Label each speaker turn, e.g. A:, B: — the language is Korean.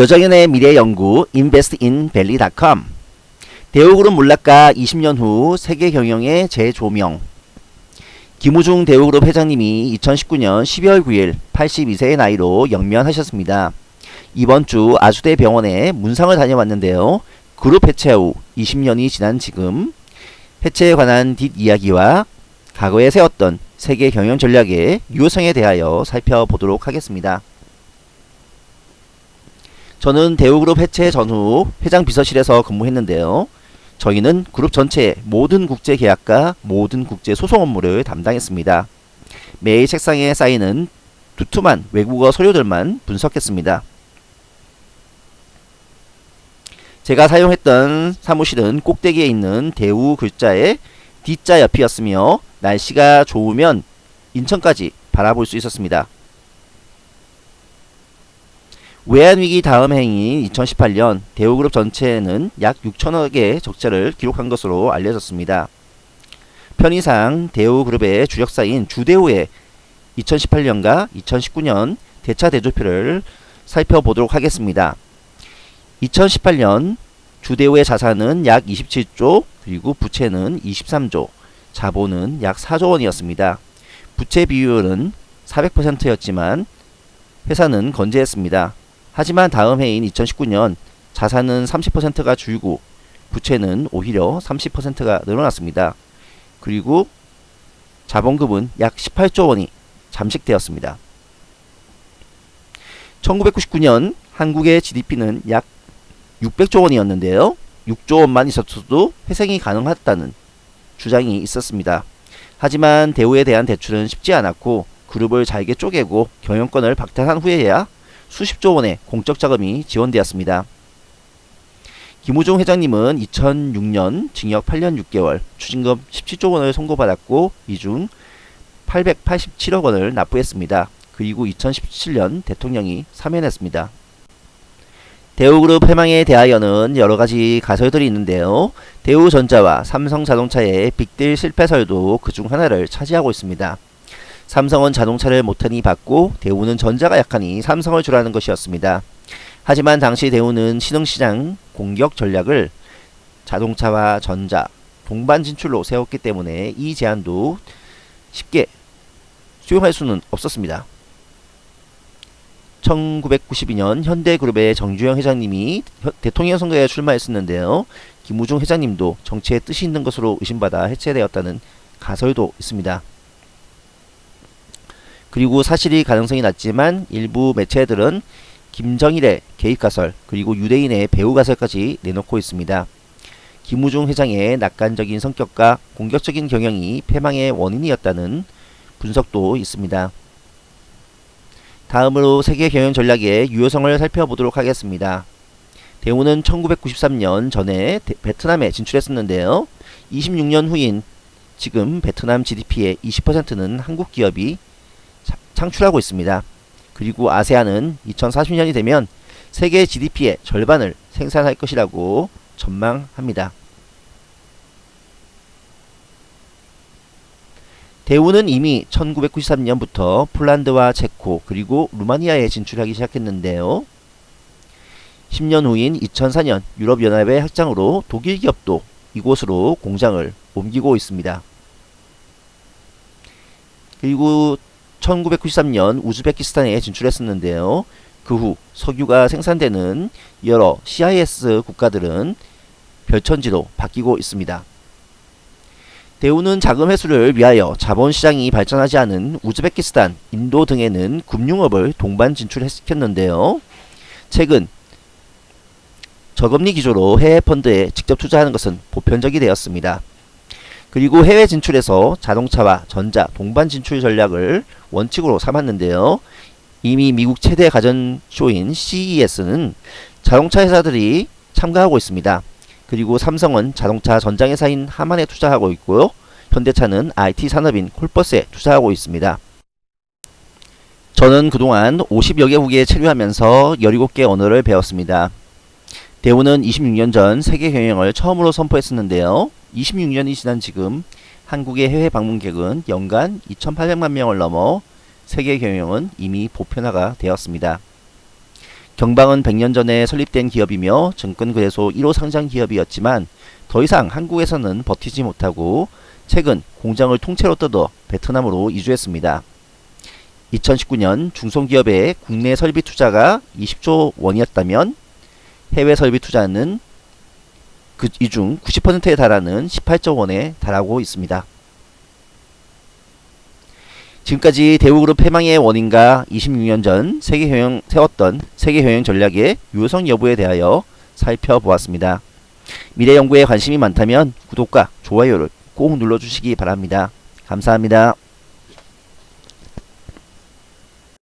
A: 여정연의 미래연구 investinvalley.com 대우그룹 몰락가 20년 후 세계 경영의 재조명 김우중 대우그룹 회장님이 2019년 12월 9일 82세의 나이로 영면하셨습니다. 이번 주 아주대 병원에 문상을 다녀왔는데요. 그룹 해체 후 20년이 지난 지금 해체에 관한 뒷이야기와 과거에 세웠던 세계 경영 전략의 유효성에 대하여 살펴보도록 하겠습니다. 저는 대우그룹 해체 전후 회장 비서실에서 근무했는데요. 저희는 그룹 전체의 모든 국제 계약과 모든 국제 소송 업무를 담당했습니다. 매일 책상에 쌓이는 두툼한 외국어 서류들만 분석했습니다. 제가 사용했던 사무실은 꼭대기에 있는 대우 글자의 D자 옆이었으며 날씨가 좋으면 인천까지 바라볼 수 있었습니다. 외환위기 다음 해인 2018년 대우그룹 전체는 약 6천억의 적자를 기록한 것으로 알려졌습니다. 편의상 대우그룹의 주력사인 주대우의 2018년과 2019년 대차 대조표를 살펴보도록 하겠습니다. 2018년 주대우의 자산은 약 27조 그리고 부채는 23조 자본은 약 4조 원이었습니다. 부채 비율은 400%였지만 회사는 건재했습니다. 하지만 다음 해인 2019년 자산은 30%가 줄고 부채는 오히려 30%가 늘어났습니다. 그리고 자본금은 약 18조 원이 잠식되었습니다. 1999년 한국의 GDP는 약 600조 원이었는데요. 6조 원만 있었어도 회생이 가능하다는 주장이 있었습니다. 하지만 대우에 대한 대출은 쉽지 않았고 그룹을 잘게 쪼개고 경영권을 박탈한 후에야 수십조 원의 공적 자금이 지원되었습니다. 김우중 회장님은 2006년 징역 8년 6개월, 추징금 17조 원을 선고받았고 이 중 887억 원을 납부했습니다. 그리고 2017년 대통령이 사면했습니다. 대우그룹 해망에 대하여는 여러가지 가설들이 있는데요. 대우전자와 삼성자동차의 빅딜 실패설도 그 중 하나를 차지하고 있습니다. 삼성은 자동차를 못하니 받고 대우는 전자가 약하니 삼성을 주라는 것이었습니다. 하지만 당시 대우는 신흥시장 공격 전략을 자동차와 전자, 동반 진출로 세웠기 때문에 이 제안도 쉽게 수용할 수는 없었습니다. 1992년 현대그룹의 정주영 회장님이 대통령 선거에 출마했었는데요. 김우중 회장님도 정치에 뜻이 있는 것으로 의심받아 해체되었다는 가설도 있습니다. 그리고 사실이 가능성이 낮지만 일부 매체들은 김정일의 개입가설 그리고 유대인의 배후가설까지 내놓고 있습니다. 김우중 회장의 낙관적인 성격과 공격적인 경영이 패망의 원인이었다는 분석도 있습니다. 다음으로 세계 경영 전략의 유효성을 살펴보도록 하겠습니다. 대우는 1993년 전에 베트남에 진출했었는데요. 26년 후인 지금 베트남 GDP의 20%는 한국 기업이 창출하고 있습니다. 그리고 아세안은 2040년이 되면 세계 GDP의 절반을 생산할 것이라고 전망합니다. 대우는 이미 1993년부터 폴란드와 체코 그리고 루마니아에 진출하기 시작했는데요. 10년 후인 2004년 유럽연합의 확장으로 독일 기업도 이곳으로 공장을 옮기고 있습니다. 그리고 1993년 우즈베키스탄에 진출했었는데요. 그 후 석유가 생산되는 여러 CIS 국가들은 별천지로 바뀌고 있습니다. 대우는 자금 회수를 위하여 자본시장이 발전하지 않은 우즈베키스탄, 인도 등에는 금융업을 동반 진출시켰는데요. 최근 저금리 기조로 해외 펀드에 직접 투자하는 것은 보편적이 되었습니다. 그리고 해외 진출에서 자동차와 전자 동반 진출 전략을 원칙으로 삼았는데요. 이미 미국 최대 가전쇼인 CES는 자동차 회사들이 참가하고 있습니다. 그리고 삼성은 자동차 전장회사인 하만에 투자하고 있고요. 현대차는 IT 산업인 콜버스에 투자하고 있습니다. 저는 그동안 50여 개국에 체류하면서 17개 언어를 배웠습니다. 대우는 26년 전 세계 경영을 처음으로 선포했었는데요. 26년이 지난 지금 한국의 해외 방문객은 연간 2,800만 명을 넘어 세계 경영은 이미 보편화가 되었습니다. 경방은 100년 전에 설립된 기업이며 증권거래소 1호 상장 기업이었지만 더 이상 한국에서는 버티지 못하고 최근 공장을 통째로 뜯어 베트남으로 이주했습니다. 2019년 중소기업의 국내 설비 투자가 20조 원이었다면 해외 설비 투자는 그 이중 90%에 달하는 18조 원에 달하고 있습니다. 지금까지 대우그룹 패망의 원인과 26년 전 세계효영 세웠던 세계효영 전략의 유효성 여부에 대하여 살펴보았습니다. 미래 연구에 관심이 많다면 구독과 좋아요를 꼭 눌러주시기 바랍니다. 감사합니다.